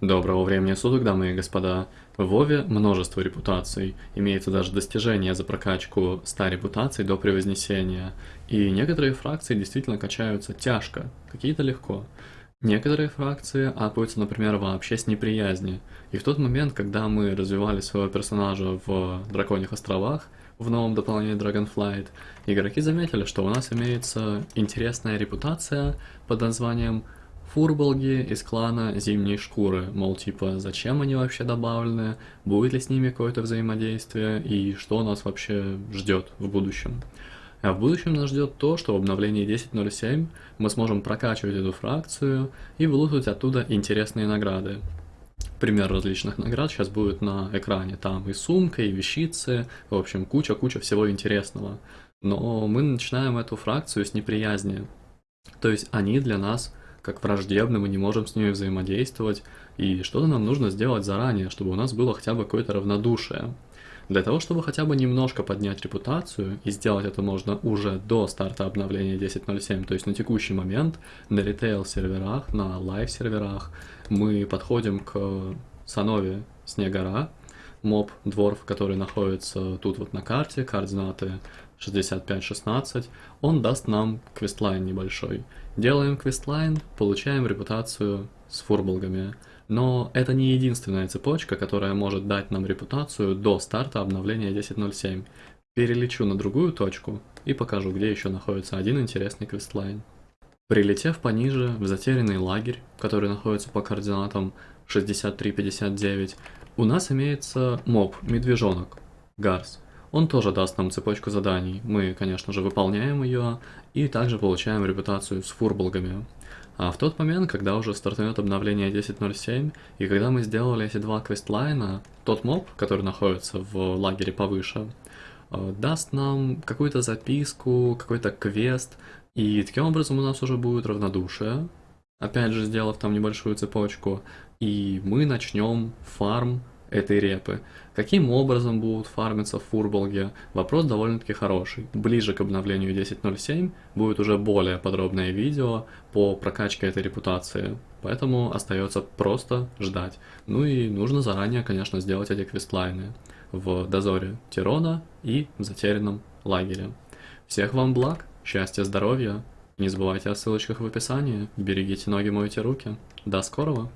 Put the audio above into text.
Доброго времени суток, дамы и господа. В Вове множество репутаций, имеется даже достижение за прокачку 100 репутаций до превознесения, и некоторые фракции действительно качаются тяжко, какие-то легко. Некоторые фракции апаются, например, вообще с неприязни, и в тот момент, когда мы развивали своего персонажа в Драконьих островах, в новом дополнении Dragonflight, игроки заметили, что у нас имеется интересная репутация под названием Фурболги из клана Зимней Шкуры, мол, типа, зачем они вообще добавлены, будет ли с ними какое-то взаимодействие и что нас вообще ждет в будущем. А в будущем нас ждет то, что в обновлении 10.07 мы сможем прокачивать эту фракцию и вылутать оттуда интересные награды. Пример различных наград сейчас будет на экране. Там и сумка, и вещицы, в общем, куча-куча всего интересного. Но мы начинаем эту фракцию с неприязни. То есть они для нас как враждебны, мы не можем с ними взаимодействовать, и что-то нам нужно сделать заранее, чтобы у нас было хотя бы какое-то равнодушие. Для того, чтобы хотя бы немножко поднять репутацию, и сделать это можно уже до старта обновления 10.07, то есть на текущий момент, на ритейл-серверах, на лайв-серверах, мы подходим к Санове Снегора, моб дворф, который находится тут вот на карте, координаты 65-16, он даст нам questline небольшой. Делаем questline, получаем репутацию с фурболгами. Но это не единственная цепочка, которая может дать нам репутацию до старта обновления 10.07. Перелечу на другую точку и покажу, где еще находится один интересный questline. Прилетев пониже в затерянный лагерь, который находится по координатам 6359, у нас имеется моб, медвежонок, Гарс. Он тоже даст нам цепочку заданий. Мы, конечно же, выполняем ее и также получаем репутацию с фурболгами. А в тот момент, когда уже стартует обновление 10.07, и когда мы сделали эти два квестлайна, тот моб, который находится в лагере повыше, э, даст нам какую-то записку, какой-то квест, и таким образом у нас уже будет равнодушие, опять же сделав там небольшую цепочку, и мы начнем фарм этой репы. Каким образом будут фармиться в фурболге? Вопрос довольно-таки хороший. Ближе к обновлению 10.07 будет уже более подробное видео по прокачке этой репутации, поэтому остается просто ждать. Ну и нужно заранее, конечно, сделать эти квестлайны в дозоре Тирона и в затерянном лагере. Всех вам благ, счастья, здоровья, не забывайте о ссылочках в описании, берегите ноги, мойте руки. До скорого!